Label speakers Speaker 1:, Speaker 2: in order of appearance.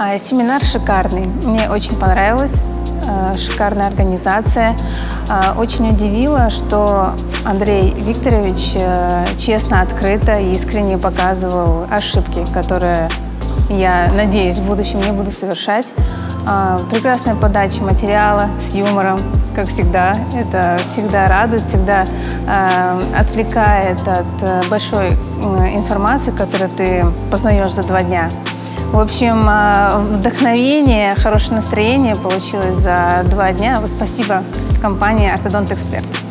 Speaker 1: А, Семинар шикарный. Мне очень понравилось. А, Шикарная организация. А, Очень удивило, что Андрей Викторович э, честно, открыто и искренне показывал ошибки, которые я надеюсь в будущем не буду совершать. Прекрасная подача материала с юмором, как всегда. Это всегда радует, всегда э, отвлекает от э, большой информации, которую ты познаешь за два дня. В общем, э, вдохновение, хорошее настроение получилось за два дня. Спасибо компании «Ортодонт Эксперт».